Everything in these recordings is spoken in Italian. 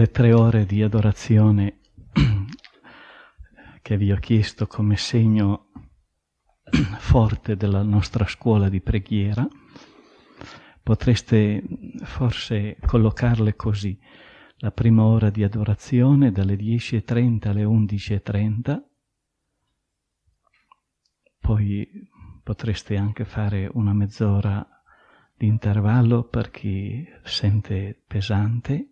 le tre ore di adorazione che vi ho chiesto come segno forte della nostra scuola di preghiera, potreste forse collocarle così. La prima ora di adorazione dalle 10.30 alle 11.30, poi potreste anche fare una mezz'ora di intervallo per chi sente pesante,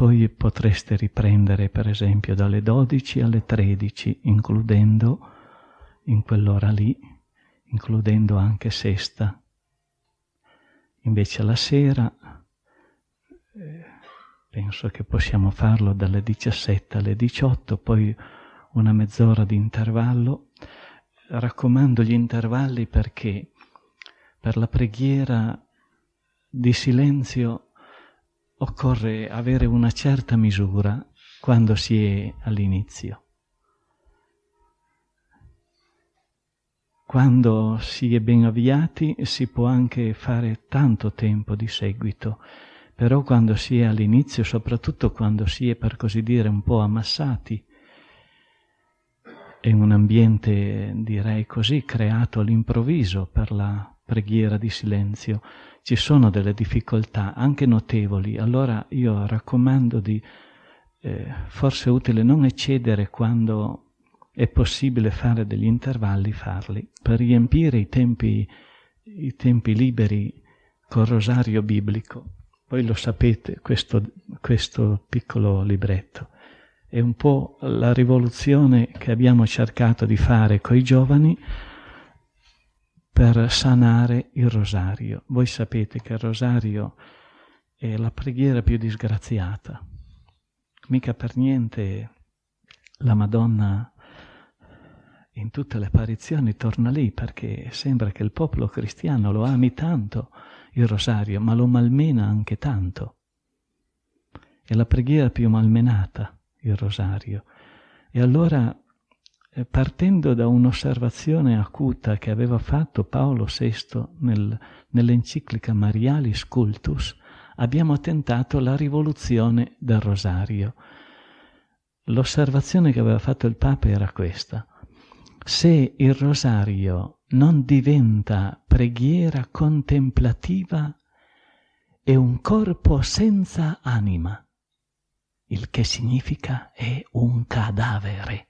poi potreste riprendere per esempio dalle 12 alle 13, includendo in quell'ora lì, includendo anche sesta. Invece la sera eh, penso che possiamo farlo dalle 17 alle 18, poi una mezz'ora di intervallo. Raccomando gli intervalli perché per la preghiera di silenzio occorre avere una certa misura quando si è all'inizio. Quando si è ben avviati si può anche fare tanto tempo di seguito, però quando si è all'inizio, soprattutto quando si è per così dire un po' ammassati, è un ambiente, direi così, creato all'improvviso per la preghiera di silenzio, ci sono delle difficoltà anche notevoli, allora io raccomando di eh, forse è utile non eccedere quando è possibile fare degli intervalli, farli, per riempire i tempi, i tempi liberi col rosario biblico. Voi lo sapete, questo, questo piccolo libretto. È un po' la rivoluzione che abbiamo cercato di fare con i giovani, per sanare il rosario. Voi sapete che il rosario è la preghiera più disgraziata. Mica per niente la Madonna in tutte le apparizioni torna lì perché sembra che il popolo cristiano lo ami tanto il rosario, ma lo malmena anche tanto. È la preghiera più malmenata, il rosario. E allora partendo da un'osservazione acuta che aveva fatto Paolo VI nel, nell'enciclica Marialis Cultus, abbiamo tentato la rivoluzione del rosario. L'osservazione che aveva fatto il Papa era questa. Se il rosario non diventa preghiera contemplativa, è un corpo senza anima, il che significa è un cadavere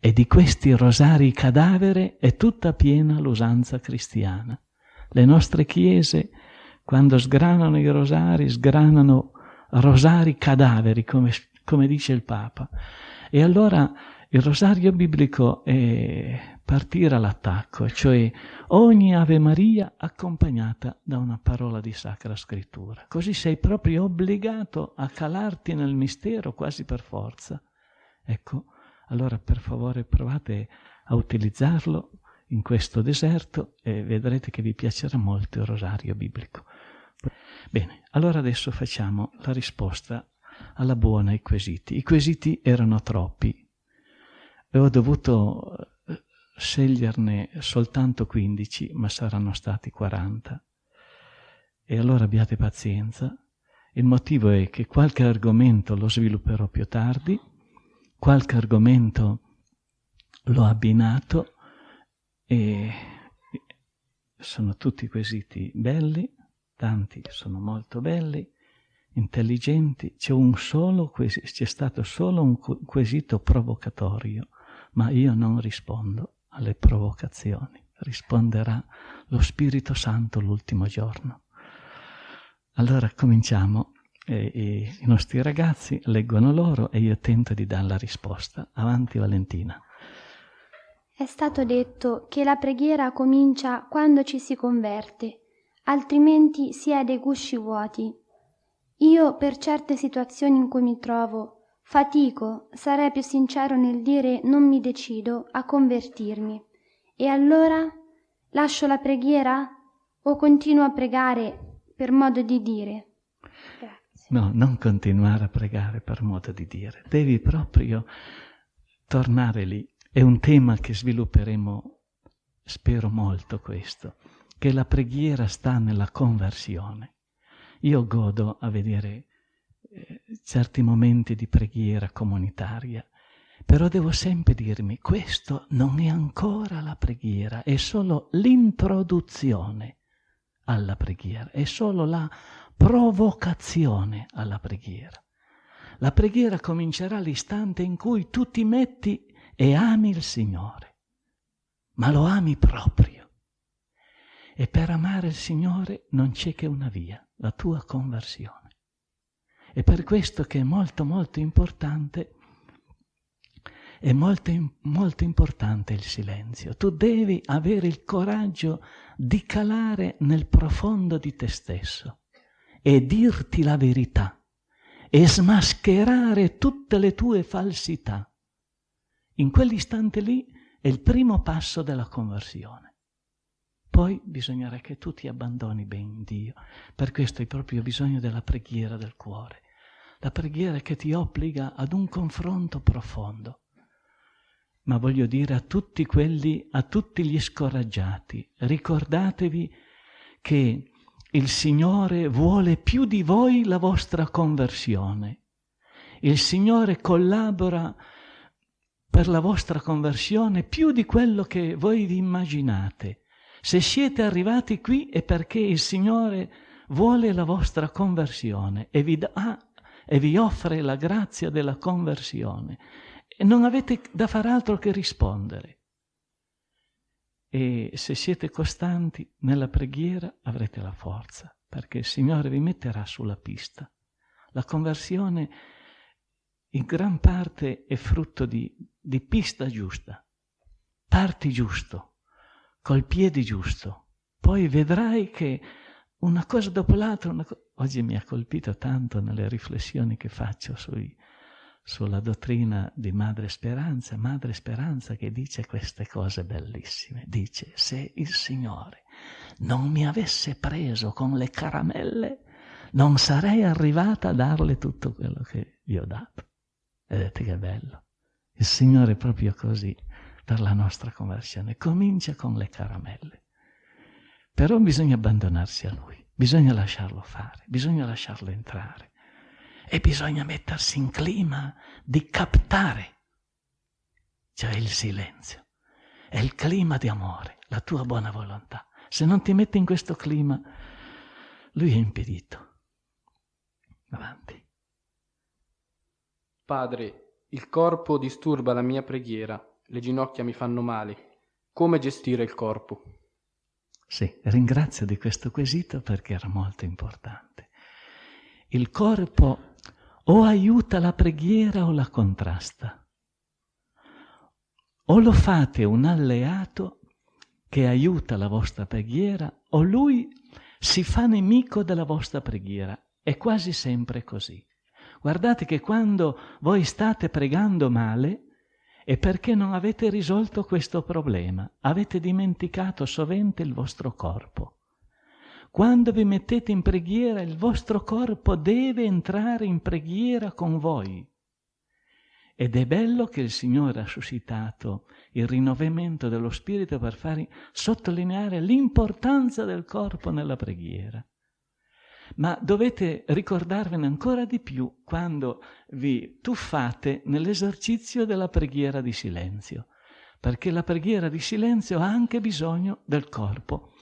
e di questi rosari cadavere è tutta piena l'usanza cristiana. Le nostre chiese, quando sgranano i rosari, sgranano rosari cadaveri, come, come dice il Papa. E allora il rosario biblico è partire all'attacco, cioè ogni Ave Maria accompagnata da una parola di Sacra Scrittura. Così sei proprio obbligato a calarti nel mistero quasi per forza. Ecco, allora per favore provate a utilizzarlo in questo deserto e vedrete che vi piacerà molto il rosario biblico. Bene, allora adesso facciamo la risposta alla buona ai quesiti. I quesiti erano troppi e ho dovuto eh, sceglierne soltanto 15, ma saranno stati 40. E allora abbiate pazienza. Il motivo è che qualche argomento lo svilupperò più tardi qualche argomento l'ho abbinato e sono tutti quesiti belli, tanti sono molto belli, intelligenti, c'è, un solo c'è stato solo un quesito provocatorio, ma io non rispondo alle provocazioni, risponderà lo Spirito Santo l'ultimo giorno. Allora cominciamo e, e i nostri ragazzi leggono loro e io tento di dare la risposta. Avanti Valentina. È stato detto che la preghiera comincia quando ci si converte, altrimenti si è dei gusci vuoti. Io per certe situazioni in cui mi trovo fatico, sarei più sincero nel dire non mi decido a convertirmi. E allora lascio la preghiera o continuo a pregare per modo di dire? No, non continuare a pregare per modo di dire. Devi proprio tornare lì. È un tema che svilupperemo, spero molto questo, che la preghiera sta nella conversione. Io godo a vedere eh, certi momenti di preghiera comunitaria, però devo sempre dirmi, questo non è ancora la preghiera, è solo l'introduzione alla preghiera, è solo la provocazione alla preghiera. La preghiera comincerà l'istante in cui tu ti metti e ami il Signore, ma lo ami proprio. E per amare il Signore non c'è che una via, la tua conversione. È per questo che è molto molto importante, è molto, molto importante il silenzio. Tu devi avere il coraggio di calare nel profondo di te stesso e dirti la verità e smascherare tutte le tue falsità. In quell'istante lì è il primo passo della conversione. Poi bisognerà che tu ti abbandoni ben in Dio. Per questo hai proprio bisogno della preghiera del cuore. La preghiera che ti obbliga ad un confronto profondo. Ma voglio dire a tutti quelli, a tutti gli scoraggiati, ricordatevi che il Signore vuole più di voi la vostra conversione. Il Signore collabora per la vostra conversione più di quello che voi vi immaginate. Se siete arrivati qui è perché il Signore vuole la vostra conversione e vi, dà, e vi offre la grazia della conversione e non avete da far altro che rispondere. E se siete costanti nella preghiera avrete la forza, perché il Signore vi metterà sulla pista. La conversione in gran parte è frutto di, di pista giusta. Parti giusto col piede giusto. Poi vedrai che una cosa dopo l'altra, co- oggi mi ha colpito tanto nelle riflessioni che faccio sui, sulla dottrina di Madre Speranza, Madre Speranza che dice queste cose bellissime. Dice, se il Signore non mi avesse preso con le caramelle, non sarei arrivata a darle tutto quello che vi ho dato. Vedete che bello. Il Signore è proprio così per la nostra conversione. Comincia con le caramelle. Però bisogna abbandonarsi a Lui, bisogna lasciarlo fare, bisogna lasciarlo entrare e bisogna mettersi in clima di captare, cioè il silenzio. È il clima di amore, la tua buona volontà. Se non ti metti in questo clima, Lui è impedito. Avanti. Padre, il corpo disturba la mia preghiera le ginocchia mi fanno male. Come gestire il corpo? Sì, ringrazio di questo quesito perché era molto importante. Il corpo o aiuta la preghiera o la contrasta. O lo fate un alleato che aiuta la vostra preghiera o lui si fa nemico della vostra preghiera. È quasi sempre così. Guardate che quando voi state pregando male, e perché non avete risolto questo problema? Avete dimenticato sovente il vostro corpo. Quando vi mettete in preghiera, il vostro corpo deve entrare in preghiera con voi. Ed è bello che il Signore ha suscitato il rinnovamento dello Spirito per far sottolineare l'importanza del corpo nella preghiera ma dovete ricordarvene ancora di più quando vi tuffate nell'esercizio della preghiera di silenzio, perché la preghiera di silenzio ha anche bisogno del corpo.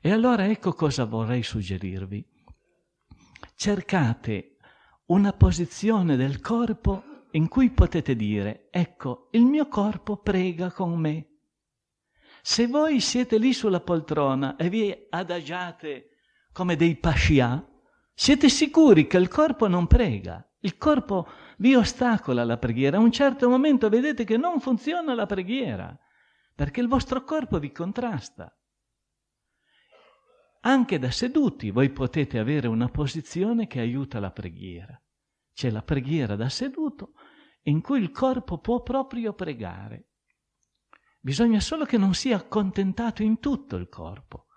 E allora ecco cosa vorrei suggerirvi. Cercate una posizione del corpo in cui potete dire, ecco, il mio corpo prega con me. Se voi siete lì sulla poltrona e vi adagiate come dei pascià, siete sicuri che il corpo non prega. Il corpo vi ostacola la preghiera. A un certo momento vedete che non funziona la preghiera, perché il vostro corpo vi contrasta. Anche da seduti voi potete avere una posizione che aiuta la preghiera. C'è la preghiera da seduto in cui il corpo può proprio pregare. Bisogna solo che non sia accontentato in tutto il corpo.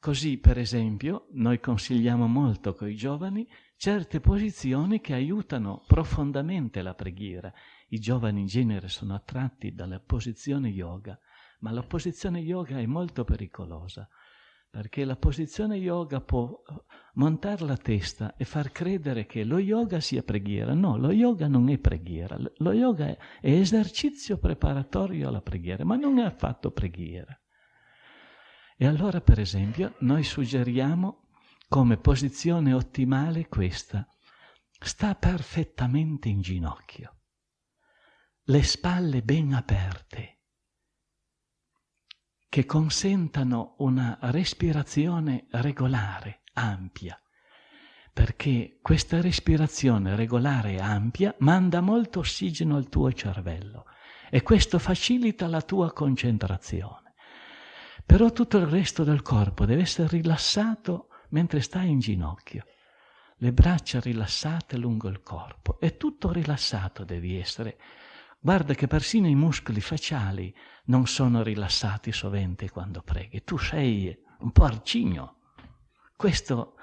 Così, per esempio, noi consigliamo molto con i giovani certe posizioni che aiutano profondamente la preghiera. I giovani in genere sono attratti dalla posizione yoga, ma la posizione yoga è molto pericolosa, perché la posizione yoga può montare la testa e far credere che lo yoga sia preghiera. No, lo yoga non è preghiera, lo yoga è, è esercizio preparatorio alla preghiera, ma non è affatto preghiera. E allora, per esempio, noi suggeriamo come posizione ottimale questa. Sta perfettamente in ginocchio, le spalle ben aperte, che consentano una respirazione regolare, ampia, perché questa respirazione regolare e ampia manda molto ossigeno al tuo cervello e questo facilita la tua concentrazione. Però tutto il resto del corpo deve essere rilassato mentre stai in ginocchio. Le braccia rilassate lungo il corpo e tutto rilassato devi essere. Guarda che persino i muscoli facciali non sono rilassati sovente quando preghi. Tu sei un po' arcigno. Questo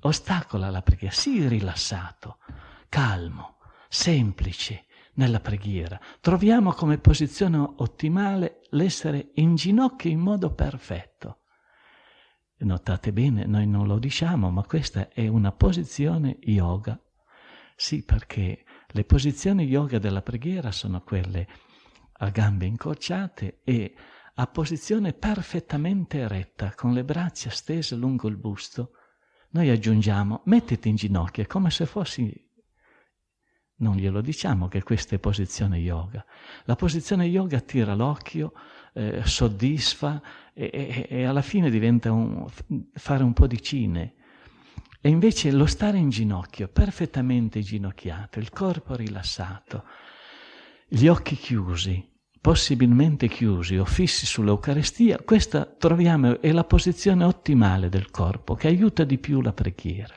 ostacola la preghiera. Sii rilassato, calmo, semplice nella preghiera. Troviamo come posizione ottimale l'essere in ginocchio in modo perfetto. Notate bene, noi non lo diciamo, ma questa è una posizione yoga. Sì, perché le posizioni yoga della preghiera sono quelle a gambe incrociate e a posizione perfettamente eretta, con le braccia stese lungo il busto. Noi aggiungiamo, mettiti in ginocchio, come se fossi... Non glielo diciamo che questa è posizione yoga. La posizione yoga attira l'occhio, eh, soddisfa e, e, e, alla fine diventa un, fare un po' di cine. E invece lo stare in ginocchio, perfettamente ginocchiato, il corpo rilassato, gli occhi chiusi, possibilmente chiusi o fissi sull'Eucarestia, questa troviamo è la posizione ottimale del corpo che aiuta di più la preghiera.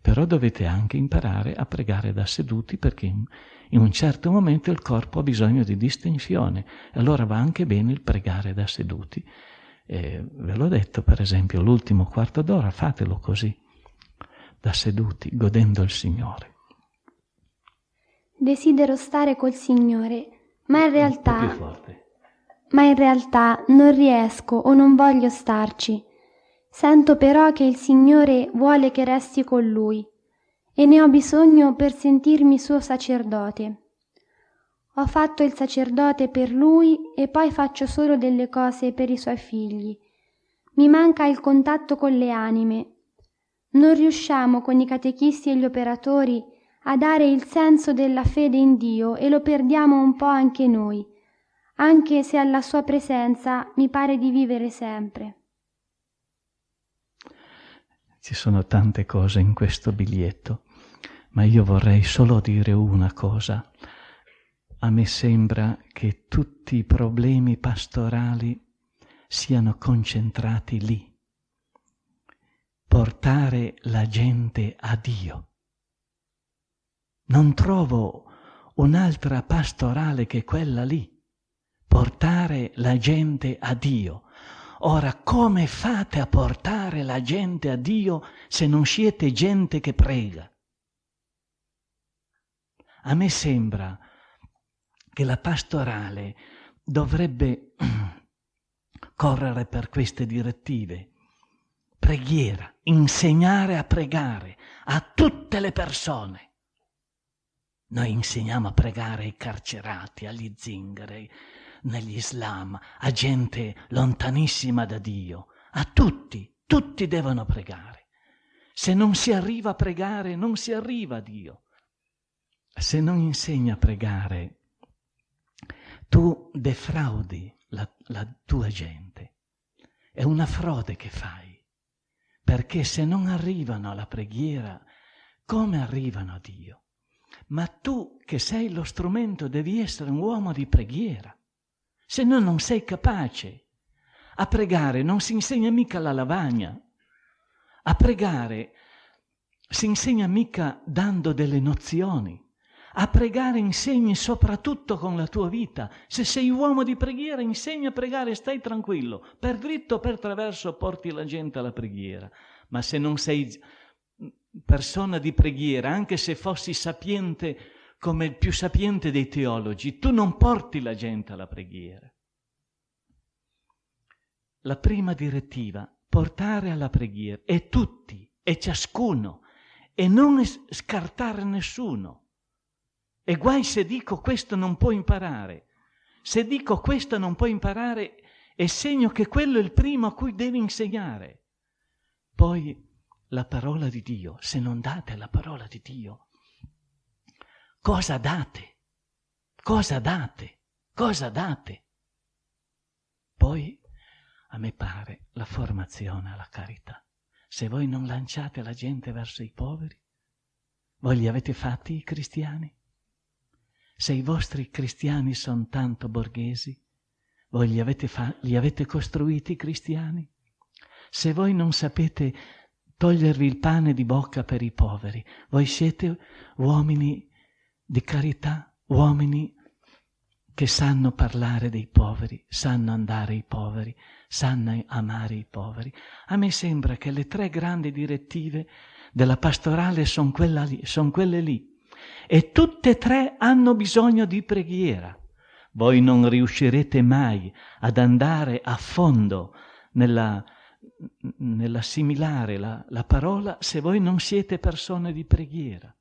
Però dovete anche imparare a pregare da seduti perché in, un certo momento il corpo ha bisogno di distensione, allora va anche bene il pregare da seduti. E ve l'ho detto, per esempio, l'ultimo quarto d'ora fatelo così, da seduti, godendo il Signore. Desidero stare col Signore, ma in realtà... Ma in realtà non riesco o non voglio starci Sento però che il Signore vuole che resti con Lui e ne ho bisogno per sentirmi suo sacerdote. Ho fatto il sacerdote per Lui e poi faccio solo delle cose per i Suoi figli. Mi manca il contatto con le anime. Non riusciamo con i catechisti e gli operatori a dare il senso della fede in Dio e lo perdiamo un po' anche noi, anche se alla Sua presenza mi pare di vivere sempre. Ci sono tante cose in questo biglietto, ma io vorrei solo dire una cosa. A me sembra che tutti i problemi pastorali siano concentrati lì. Portare la gente a Dio. Non trovo un'altra pastorale che quella lì. Portare la gente a Dio. Ora, come fate a portare la gente a Dio se non siete gente che prega? A me sembra che la pastorale dovrebbe correre per queste direttive. Preghiera, insegnare a pregare a tutte le persone. Noi insegniamo a pregare ai carcerati, agli zingari, negli Islam, a gente lontanissima da Dio, a tutti, tutti devono pregare. Se non si arriva a pregare, non si arriva a Dio. Se non insegni a pregare, tu defraudi la, la tua gente. È una frode che fai, perché se non arrivano alla preghiera, come arrivano a Dio? Ma tu che sei lo strumento devi essere un uomo di preghiera se no non sei capace. A pregare non si insegna mica la lavagna. A pregare si insegna mica dando delle nozioni. A pregare insegni soprattutto con la tua vita. Se sei uomo di preghiera, insegna a pregare, stai tranquillo. Per dritto o per traverso porti la gente alla preghiera. Ma se non sei persona di preghiera, anche se fossi sapiente come il più sapiente dei teologi, tu non porti la gente alla preghiera. La prima direttiva, portare alla preghiera, e tutti, e ciascuno, e non scartare nessuno. E guai se dico questo non può imparare. Se dico questo non può imparare, è segno che quello è il primo a cui devi insegnare. Poi la parola di Dio, se non date la parola di Dio, cosa date? Cosa date? Cosa date? Poi, a me pare, la formazione alla carità. Se voi non lanciate la gente verso i poveri, voi li avete fatti i cristiani? Se i vostri cristiani sono tanto borghesi, voi li avete, fa- li avete costruiti cristiani? Se voi non sapete togliervi il pane di bocca per i poveri, voi siete uomini di carità, uomini che sanno parlare dei poveri, sanno andare ai poveri, sanno amare i poveri. A me sembra che le tre grandi direttive della pastorale sono son quelle lì. E tutte e tre hanno bisogno di preghiera. Voi non riuscirete mai ad andare a fondo nella, nell'assimilare la, la parola se voi non siete persone di preghiera.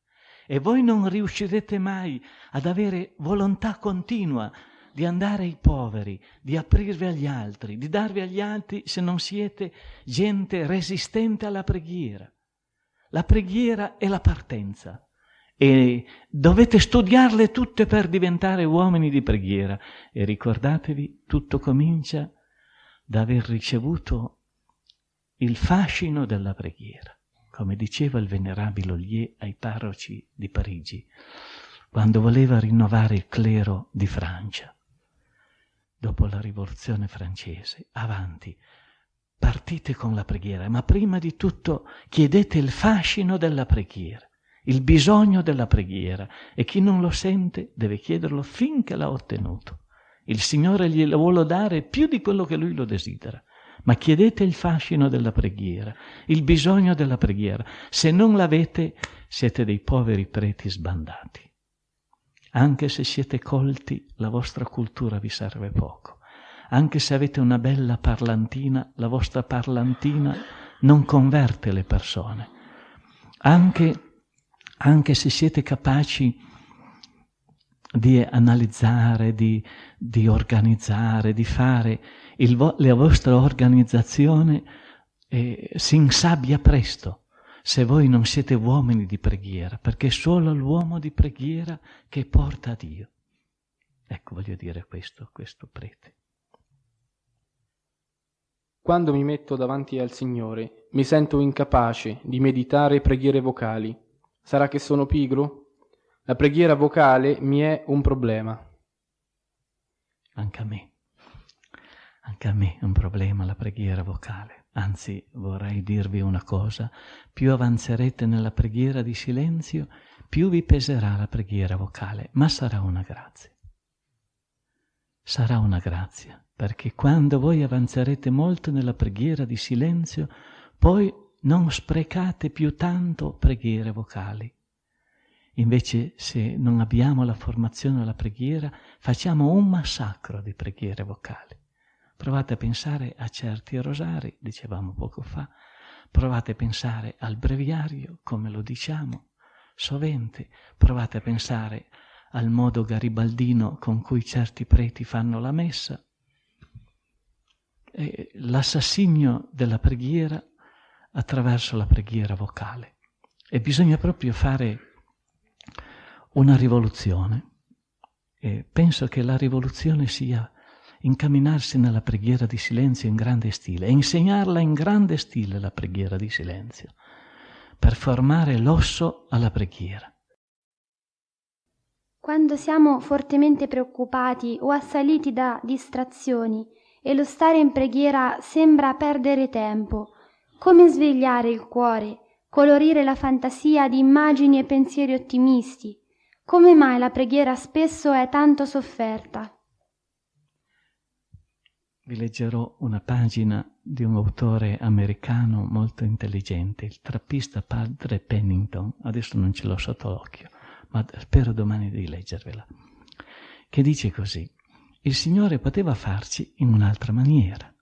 E voi non riuscirete mai ad avere volontà continua di andare ai poveri, di aprirvi agli altri, di darvi agli altri se non siete gente resistente alla preghiera. La preghiera è la partenza e dovete studiarle tutte per diventare uomini di preghiera. E ricordatevi, tutto comincia da aver ricevuto il fascino della preghiera, come diceva il venerabile Ollier ai parroci di Parigi, quando voleva rinnovare il clero di Francia. Dopo la rivoluzione francese, avanti, partite con la preghiera, ma prima di tutto chiedete il fascino della preghiera il bisogno della preghiera e chi non lo sente deve chiederlo finché l'ha ottenuto. Il Signore glielo vuole dare più di quello che lui lo desidera. Ma chiedete il fascino della preghiera, il bisogno della preghiera. Se non l'avete, siete dei poveri preti sbandati. Anche se siete colti, la vostra cultura vi serve poco. Anche se avete una bella parlantina, la vostra parlantina non converte le persone. Anche anche se siete capaci di analizzare, di, di organizzare, di fare, vo- la vostra organizzazione eh, si insabbia presto se voi non siete uomini di preghiera, perché è solo l'uomo di preghiera che porta a Dio. Ecco, voglio dire questo, questo prete. Quando mi metto davanti al Signore, mi sento incapace di meditare preghiere vocali Sarà che sono pigro? La preghiera vocale mi è un problema. Anche a me. Anche a me è un problema la preghiera vocale. Anzi, vorrei dirvi una cosa, più avanzerete nella preghiera di silenzio, più vi peserà la preghiera vocale, ma sarà una grazia. Sarà una grazia, perché quando voi avanzerete molto nella preghiera di silenzio, poi non sprecate più tanto preghiere vocali. Invece, se non abbiamo la formazione alla preghiera, facciamo un massacro di preghiere vocali. Provate a pensare a certi rosari, dicevamo poco fa, provate a pensare al breviario, come lo diciamo, sovente, provate a pensare al modo garibaldino con cui certi preti fanno la messa. L'assassinio della preghiera attraverso la preghiera vocale. E bisogna proprio fare una rivoluzione. E penso che la rivoluzione sia incamminarsi nella preghiera di silenzio in grande stile e insegnarla in grande stile la preghiera di silenzio, per formare l'osso alla preghiera. Quando siamo fortemente preoccupati o assaliti da distrazioni e lo stare in preghiera sembra perdere tempo, come svegliare il cuore, colorire la fantasia di immagini e pensieri ottimisti? Come mai la preghiera spesso è tanto sofferta? Vi leggerò una pagina di un autore americano molto intelligente, il trappista padre Pennington. Adesso non ce l'ho sotto l'occhio, ma spero domani di leggervela. Che dice così: Il Signore poteva farci in un'altra maniera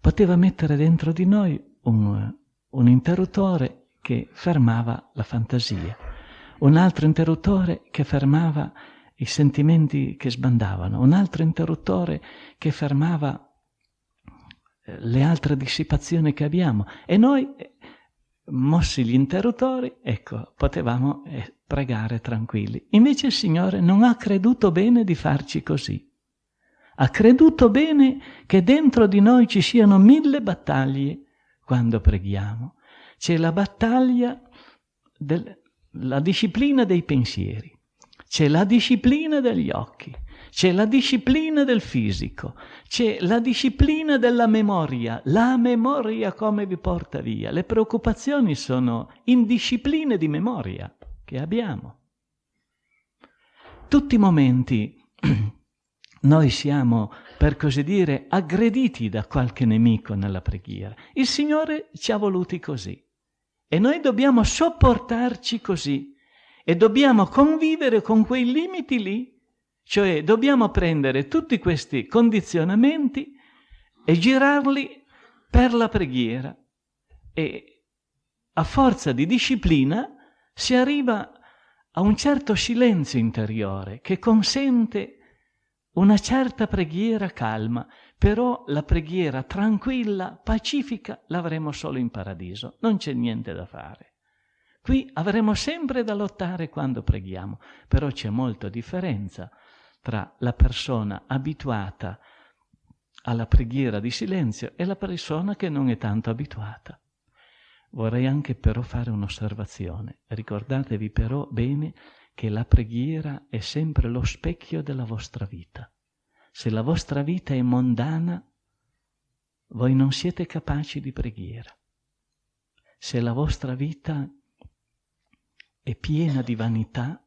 poteva mettere dentro di noi un, un interruttore che fermava la fantasia, un altro interruttore che fermava i sentimenti che sbandavano, un altro interruttore che fermava eh, le altre dissipazioni che abbiamo e noi, eh, mossi gli interruttori, ecco, potevamo eh, pregare tranquilli. Invece il Signore non ha creduto bene di farci così. Ha creduto bene che dentro di noi ci siano mille battaglie quando preghiamo. C'è la battaglia della disciplina dei pensieri, c'è la disciplina degli occhi, c'è la disciplina del fisico, c'è la disciplina della memoria, la memoria come vi porta via. Le preoccupazioni sono indiscipline di memoria che abbiamo. Tutti i momenti noi siamo, per così dire, aggrediti da qualche nemico nella preghiera. Il Signore ci ha voluti così. E noi dobbiamo sopportarci così. E dobbiamo convivere con quei limiti lì, cioè dobbiamo prendere tutti questi condizionamenti e girarli per la preghiera. E a forza di disciplina si arriva a un certo silenzio interiore che consente una certa preghiera calma, però la preghiera tranquilla, pacifica, l'avremo solo in paradiso, non c'è niente da fare. Qui avremo sempre da lottare quando preghiamo, però c'è molta differenza tra la persona abituata alla preghiera di silenzio e la persona che non è tanto abituata. Vorrei anche però fare un'osservazione. Ricordatevi però bene che la preghiera è sempre lo specchio della vostra vita. Se la vostra vita è mondana, voi non siete capaci di preghiera. Se la vostra vita è piena di vanità,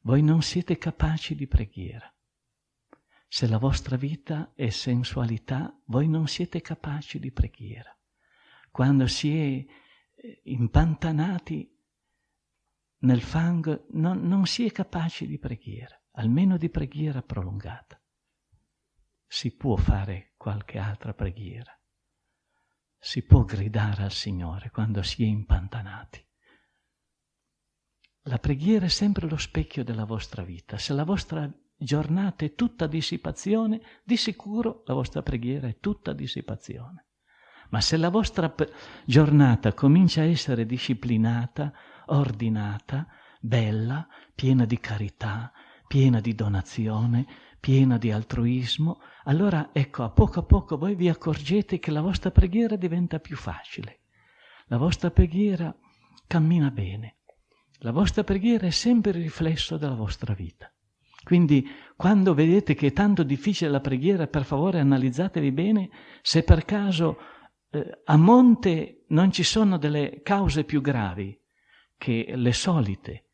voi non siete capaci di preghiera. Se la vostra vita è sensualità, voi non siete capaci di preghiera. Quando si è eh, impantanati nel fango non, non si è capaci di preghiera, almeno di preghiera prolungata. Si può fare qualche altra preghiera, si può gridare al Signore quando si è impantanati. La preghiera è sempre lo specchio della vostra vita. Se la vostra giornata è tutta dissipazione, di sicuro la vostra preghiera è tutta dissipazione. Ma se la vostra giornata comincia a essere disciplinata, ordinata, bella, piena di carità, piena di donazione, piena di altruismo, allora ecco, a poco a poco voi vi accorgete che la vostra preghiera diventa più facile. La vostra preghiera cammina bene. La vostra preghiera è sempre il riflesso della vostra vita. Quindi quando vedete che è tanto difficile la preghiera, per favore analizzatevi bene se per caso eh, a monte non ci sono delle cause più gravi che le solite,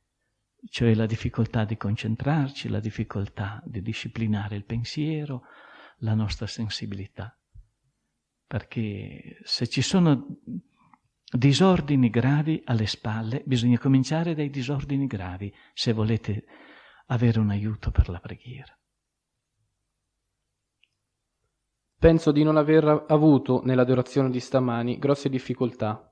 cioè la difficoltà di concentrarci, la difficoltà di disciplinare il pensiero, la nostra sensibilità. Perché se ci sono disordini gravi alle spalle, bisogna cominciare dai disordini gravi se volete avere un aiuto per la preghiera. Penso di non aver avuto nell'adorazione di stamani grosse difficoltà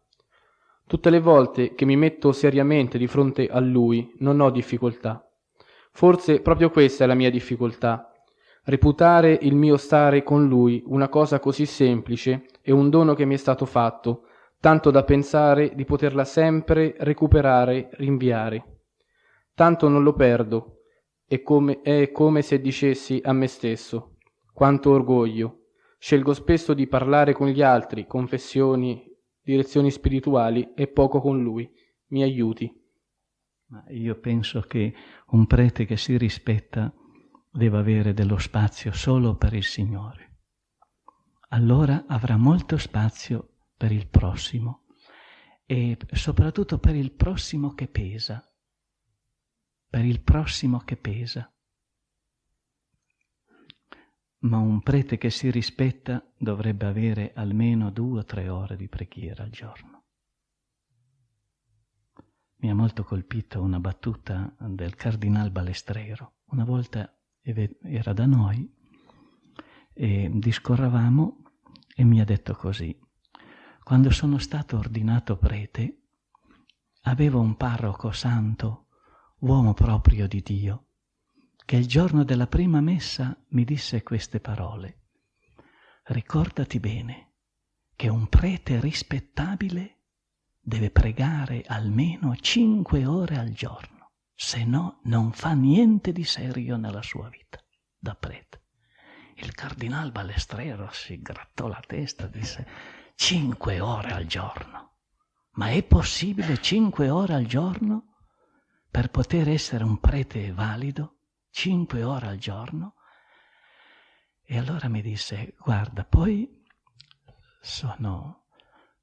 Tutte le volte che mi metto seriamente di fronte a lui non ho difficoltà. Forse proprio questa è la mia difficoltà. Reputare il mio stare con lui una cosa così semplice e un dono che mi è stato fatto, tanto da pensare di poterla sempre recuperare, rinviare. Tanto non lo perdo, è come, è come se dicessi a me stesso, quanto orgoglio. Scelgo spesso di parlare con gli altri, confessioni, direzioni spirituali e poco con lui. Mi aiuti. Ma io penso che un prete che si rispetta deve avere dello spazio solo per il Signore. Allora avrà molto spazio per il prossimo e soprattutto per il prossimo che pesa, per il prossimo che pesa ma un prete che si rispetta dovrebbe avere almeno due o tre ore di preghiera al giorno. Mi ha molto colpito una battuta del cardinal Balestrero. Una volta era da noi e discorravamo e mi ha detto così. Quando sono stato ordinato prete, avevo un parroco santo, uomo proprio di Dio, che il giorno della prima messa mi disse queste parole. Ricordati bene che un prete rispettabile deve pregare almeno cinque ore al giorno, se no non fa niente di serio nella sua vita da prete. Il cardinal Balestrero si grattò la testa e disse cinque ore al giorno. Ma è possibile cinque ore al giorno per poter essere un prete valido? Cinque ore al giorno. E allora mi disse, guarda, poi sono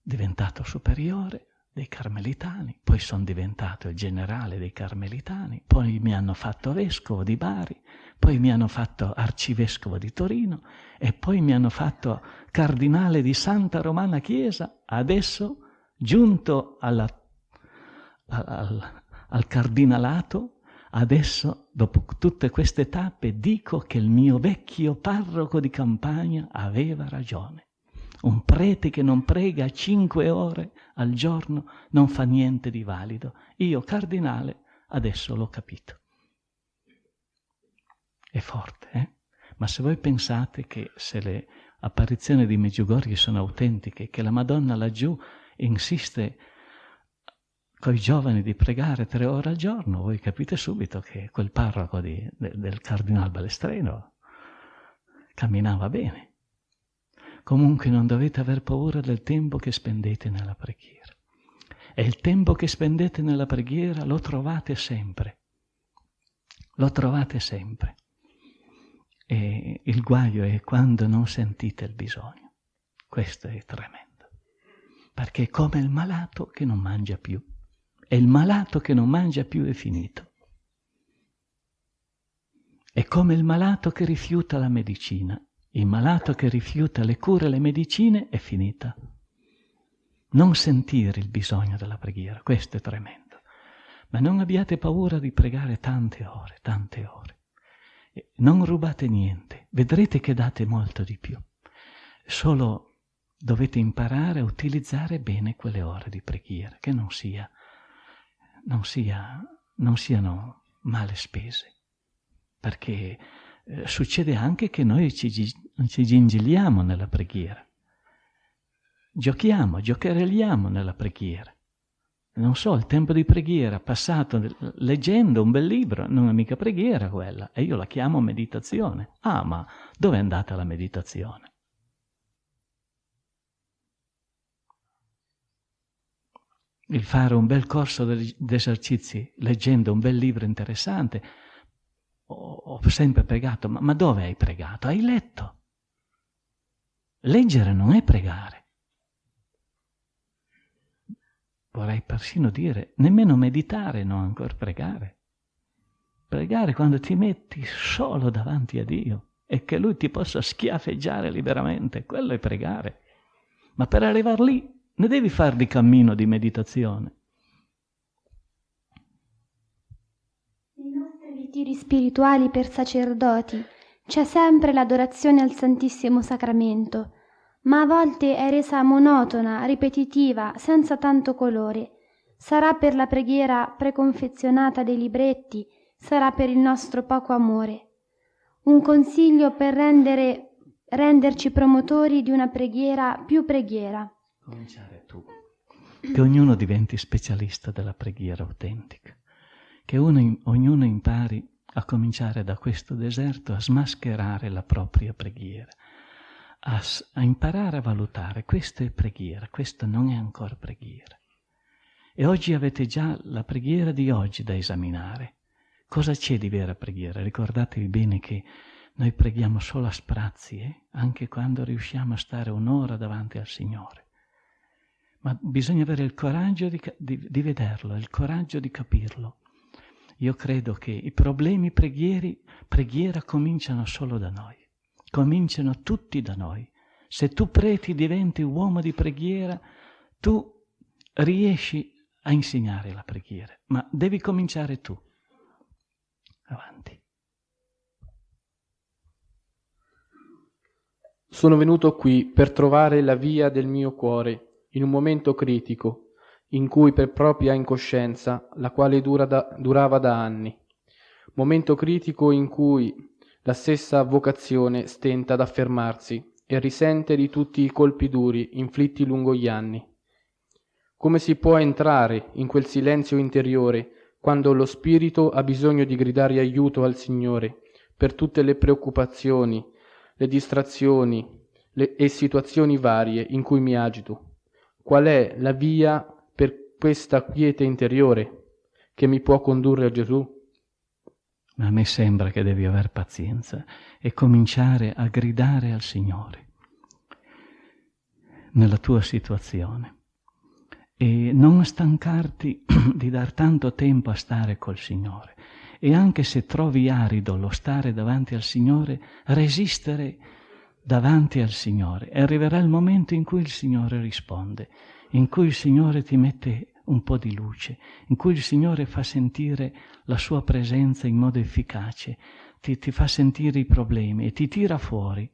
diventato superiore dei carmelitani, poi sono diventato il generale dei carmelitani, poi mi hanno fatto vescovo di Bari, poi mi hanno fatto arcivescovo di Torino e poi mi hanno fatto cardinale di Santa Romana Chiesa. Adesso, giunto alla, al, al cardinalato, Adesso, dopo tutte queste tappe, dico che il mio vecchio parroco di campagna aveva ragione. Un prete che non prega cinque ore al giorno non fa niente di valido. Io, cardinale, adesso l'ho capito. È forte, eh? Ma se voi pensate che se le apparizioni di Meggiugorje sono autentiche, che la Madonna laggiù insiste con i giovani di pregare tre ore al giorno, voi capite subito che quel parroco di, de, del cardinal Balestreno camminava bene. Comunque non dovete aver paura del tempo che spendete nella preghiera. E il tempo che spendete nella preghiera lo trovate sempre. Lo trovate sempre. E il guaio è quando non sentite il bisogno. Questo è tremendo. Perché è come il malato che non mangia più è il malato che non mangia più è finito. È come il malato che rifiuta la medicina. Il malato che rifiuta le cure e le medicine è finita. Non sentire il bisogno della preghiera, questo è tremendo. Ma non abbiate paura di pregare tante ore, tante ore. Non rubate niente, vedrete che date molto di più. Solo dovete imparare a utilizzare bene quelle ore di preghiera, che non sia non, sia, non siano male spese, perché eh, succede anche che noi ci, ci gingilliamo nella preghiera, giochiamo, giocherelliamo nella preghiera. Non so, il tempo di preghiera passato leggendo un bel libro, non è mica preghiera quella, e io la chiamo meditazione. Ah, ma dove è andata la meditazione? Il fare un bel corso di esercizi leggendo un bel libro interessante. Ho, sempre pregato, ma, ma dove hai pregato? Hai letto. Leggere non è pregare. Vorrei persino dire, nemmeno meditare non ancora pregare. Pregare quando ti metti solo davanti a Dio e che Lui ti possa schiaffeggiare liberamente, quello è pregare. Ma per arrivare lì ne devi fare di cammino di meditazione. Nei nostri ritiri spirituali per sacerdoti c'è sempre l'adorazione al Santissimo Sacramento, ma a volte è resa monotona, ripetitiva, senza tanto colore. Sarà per la preghiera preconfezionata dei libretti, sarà per il nostro poco amore. Un consiglio per rendere, renderci promotori di una preghiera più preghiera cominciare tu. Che ognuno diventi specialista della preghiera autentica, che uno, ognuno impari a cominciare da questo deserto a smascherare la propria preghiera, a, a imparare a valutare questa è preghiera, questa non è ancora preghiera. E oggi avete già la preghiera di oggi da esaminare. Cosa c'è di vera preghiera? Ricordatevi bene che noi preghiamo solo a sprazzi, eh? anche quando riusciamo a stare un'ora davanti al Signore ma bisogna avere il coraggio di, di, di, vederlo, il coraggio di capirlo. Io credo che i problemi preghieri, preghiera cominciano solo da noi, cominciano tutti da noi. Se tu preti diventi uomo di preghiera, tu riesci a insegnare la preghiera, ma devi cominciare tu. Avanti. Sono venuto qui per trovare la via del mio cuore in un momento critico, in cui per propria incoscienza, la quale dura da, durava da anni, momento critico in cui la stessa vocazione stenta ad affermarsi e risente di tutti i colpi duri inflitti lungo gli anni. Come si può entrare in quel silenzio interiore quando lo spirito ha bisogno di gridare aiuto al Signore per tutte le preoccupazioni, le distrazioni le, e situazioni varie in cui mi agito? Qual è la via per questa quiete interiore che mi può condurre a Gesù? Ma a me sembra che devi aver pazienza e cominciare a gridare al Signore nella tua situazione e non stancarti di dar tanto tempo a stare col Signore. E anche se trovi arido lo stare davanti al Signore, resistere davanti al Signore. E arriverà il momento in cui il Signore risponde, in cui il Signore ti mette un po' di luce, in cui il Signore fa sentire la sua presenza in modo efficace, ti, ti fa sentire i problemi e ti tira fuori.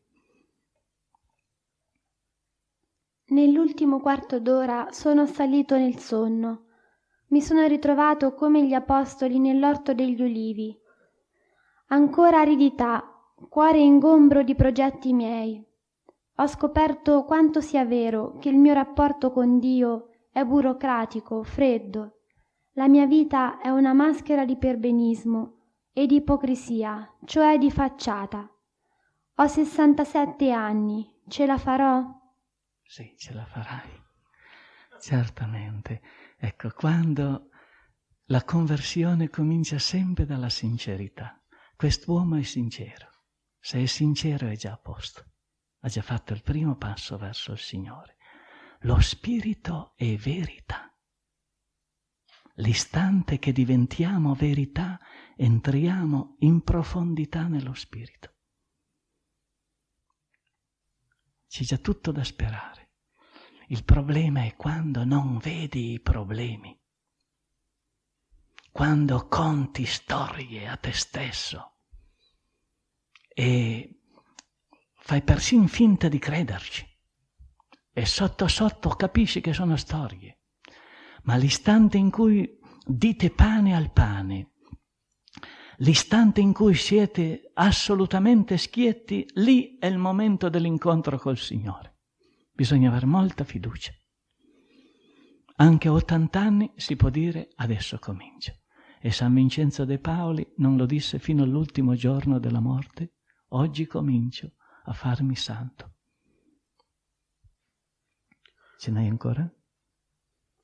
Nell'ultimo quarto d'ora sono salito nel sonno. Mi sono ritrovato come gli apostoli nell'orto degli ulivi. Ancora aridità, cuore ingombro di progetti miei. Ho scoperto quanto sia vero che il mio rapporto con Dio è burocratico, freddo. La mia vita è una maschera di perbenismo e di ipocrisia, cioè di facciata. Ho 67 anni, ce la farò? Sì, ce la farai. Certamente. Ecco, quando la conversione comincia sempre dalla sincerità. Quest'uomo è sincero. Se è sincero è già a posto. Ha già fatto il primo passo verso il Signore. Lo spirito è verità. L'istante che diventiamo verità, entriamo in profondità nello spirito. C'è già tutto da sperare. Il problema è quando non vedi i problemi, quando conti storie a te stesso e fai persino finta di crederci e sotto sotto capisci che sono storie. Ma l'istante in cui dite pane al pane, l'istante in cui siete assolutamente schietti, lì è il momento dell'incontro col Signore. Bisogna avere molta fiducia. Anche a 80 anni si può dire adesso comincio. E San Vincenzo de Paoli non lo disse fino all'ultimo giorno della morte, oggi comincio a farmi santo. Ce n'hai ancora?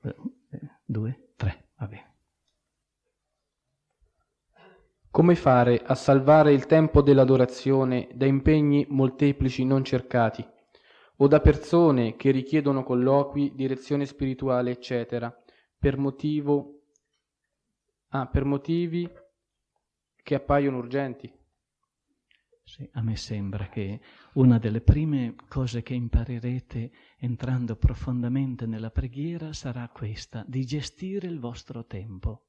Eh, due, tre, va bene. Come fare a salvare il tempo dell'adorazione da impegni molteplici non cercati o da persone che richiedono colloqui, direzione spirituale, eccetera, per, motivo, ah, per motivi che appaiono urgenti? Sì, a me sembra che una delle prime cose che imparerete entrando profondamente nella preghiera sarà questa, di gestire il vostro tempo,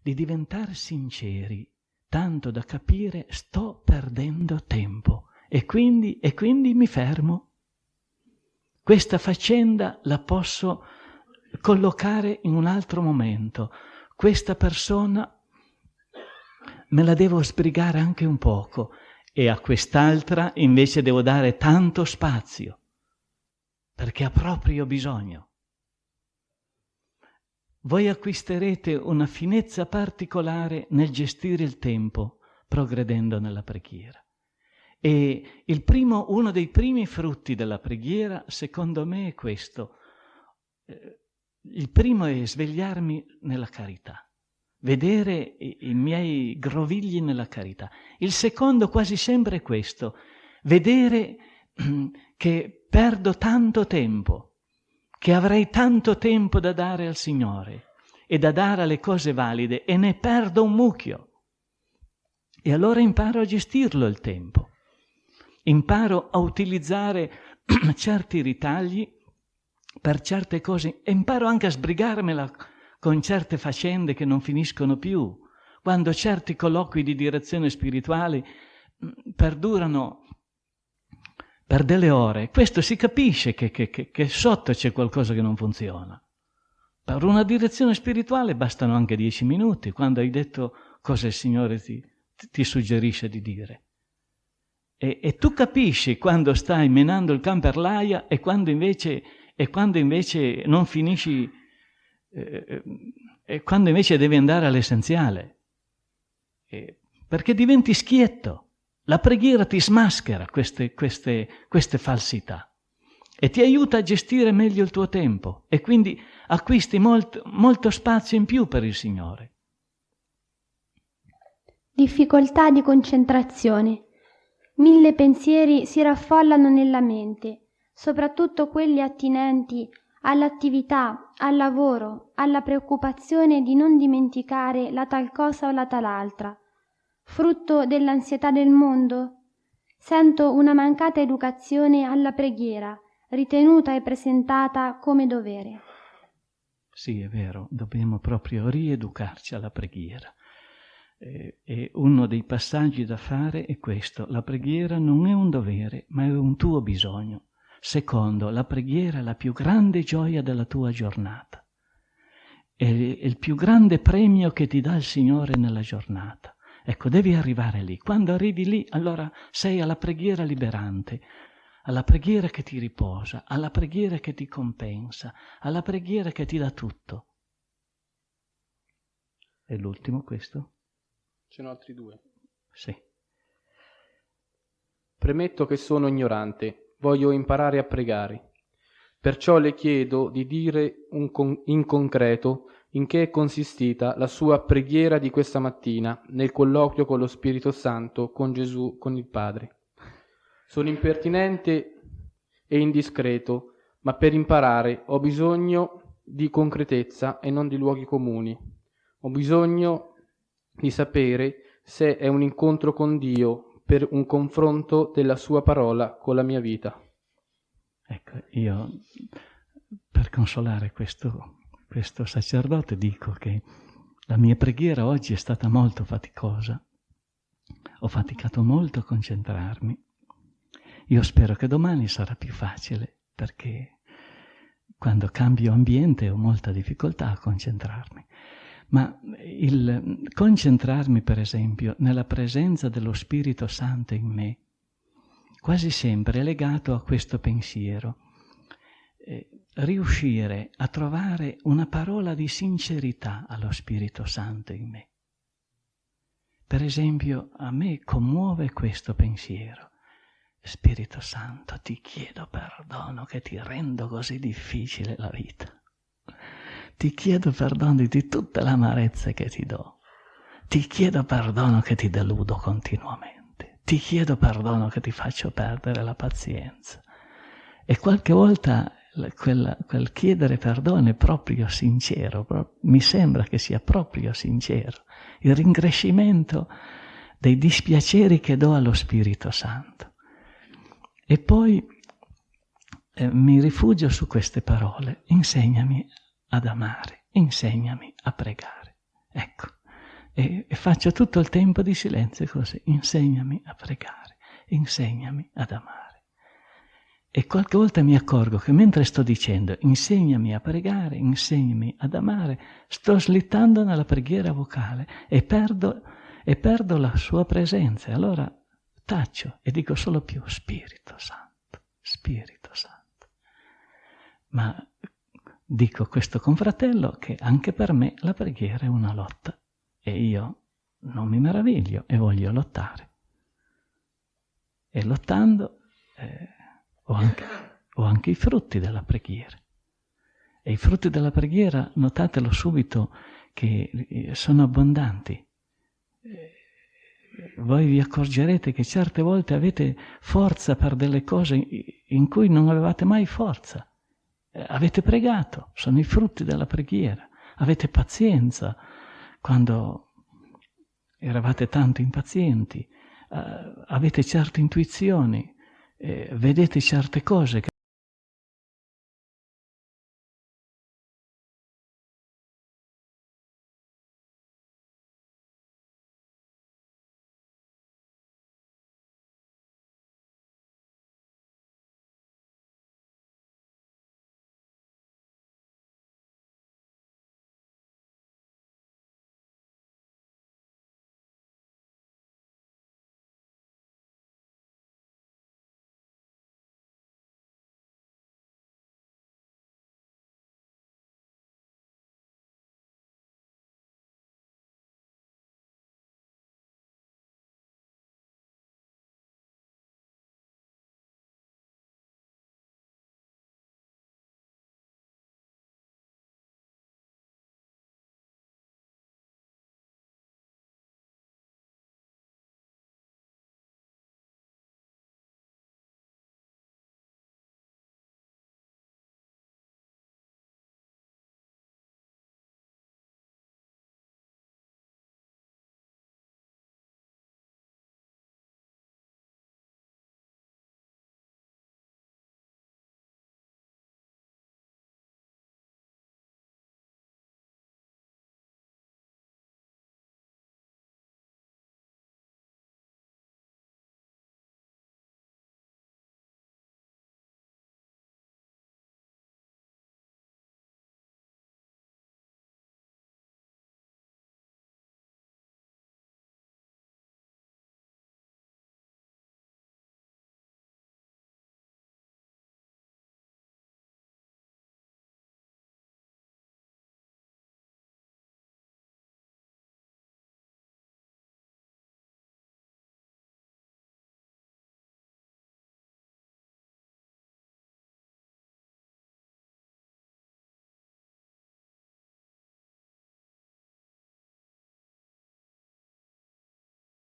di diventare sinceri, tanto da capire sto perdendo tempo e quindi, e quindi mi fermo. Questa faccenda la posso collocare in un altro momento. Questa persona me la devo sbrigare anche un poco e a quest'altra invece devo dare tanto spazio perché ha proprio bisogno. Voi acquisterete una finezza particolare nel gestire il tempo progredendo nella preghiera. E primo, uno dei primi frutti della preghiera, secondo me, è questo. Eh, il primo è svegliarmi nella carità vedere i, i miei grovigli nella carità. Il secondo quasi sempre è questo, vedere che perdo tanto tempo, che avrei tanto tempo da dare al Signore e da dare alle cose valide e ne perdo un mucchio. E allora imparo a gestirlo il tempo, imparo a utilizzare certi ritagli per certe cose imparo anche a sbrigarmela con certe faccende che non finiscono più, quando certi colloqui di direzione spirituale mm, perdurano per delle ore, questo si capisce che, che, che, che sotto c'è qualcosa che non funziona. Per una direzione spirituale bastano anche dieci minuti, quando hai detto cosa il Signore ti, ti suggerisce di dire. E, e, tu capisci quando stai menando il can per l'aia e quando invece, e quando invece non finisci, eh, e quando invece devi andare all'essenziale. Eh, perché diventi schietto. La preghiera ti smaschera queste, queste, queste falsità e ti aiuta a gestire meglio il tuo tempo e quindi acquisti molto, molto spazio in più per il Signore. Difficoltà di concentrazione. Mille pensieri si raffollano nella mente, soprattutto quelli attinenti all'attività, al lavoro, alla preoccupazione di non dimenticare la tal cosa o la tal altra frutto dell'ansietà del mondo? Sento una mancata educazione alla preghiera, ritenuta e presentata come dovere. Sì, è vero, dobbiamo proprio rieducarci alla preghiera. E uno dei passaggi da fare è questo, la preghiera non è un dovere, ma è un tuo bisogno. Secondo, la preghiera è la più grande gioia della tua giornata. È il più grande premio che ti dà il Signore nella giornata. Ecco, devi arrivare lì. Quando arrivi lì, allora sei alla preghiera liberante, alla preghiera che ti riposa, alla preghiera che ti compensa, alla preghiera che ti dà tutto. E l'ultimo questo? Ce n'ho altri due. Sì. Premetto che sono ignorante, voglio imparare a pregare. Perciò le chiedo di dire con- in concreto in che è consistita la sua preghiera di questa mattina nel colloquio con lo Spirito Santo, con Gesù, con il Padre. Sono impertinente e indiscreto, ma per imparare ho bisogno di concretezza e non di luoghi comuni. Ho bisogno di sapere se è un incontro con Dio per un confronto della sua parola con la mia vita. Ecco, io per consolare questo questo sacerdote dico che la mia preghiera oggi è stata molto faticosa. Ho faticato molto a concentrarmi. Io spero che domani sarà più facile perché quando cambio ambiente ho molta difficoltà a concentrarmi. Ma il concentrarmi, per esempio, nella presenza dello Spirito Santo in me, quasi sempre è legato a questo pensiero. Eh, riuscire a trovare una parola di sincerità allo Spirito Santo in me. Per esempio, a me commuove questo pensiero. Spirito Santo, ti chiedo perdono che ti rendo così difficile la vita. Ti chiedo perdono di tutte le amarezze che ti do. Ti chiedo perdono che ti deludo continuamente. Ti chiedo perdono che ti faccio perdere la pazienza. E qualche volta quel, quel chiedere perdono è proprio sincero, pro- mi sembra che sia proprio sincero, il ringrescimento dei dispiaceri che do allo Spirito Santo. E poi eh, mi rifugio su queste parole, insegnami ad amare, insegnami a pregare. Ecco, e, e faccio tutto il tempo di silenzio così, insegnami a pregare, insegnami ad amare. E qualche volta mi accorgo che mentre sto dicendo insegnami a pregare, insegnami ad amare, sto slittando nella preghiera vocale e perdo, e perdo la sua presenza. Allora taccio e dico solo più Spirito Santo, Spirito Santo. Ma dico a questo confratello che anche per me la preghiera è una lotta e io non mi meraviglio e voglio lottare. E lottando... Eh, o anche, o anche i frutti della preghiera. E i frutti della preghiera, notatelo subito, che eh, sono abbondanti. Eh, voi vi accorgerete che certe volte avete forza per delle cose in cui non avevate mai forza. Eh, avete pregato, sono i frutti della preghiera. Avete pazienza quando eravate tanto impazienti. avete certe intuizioni, eh, vedete certe cose che